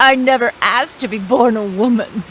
I never asked to be born a woman.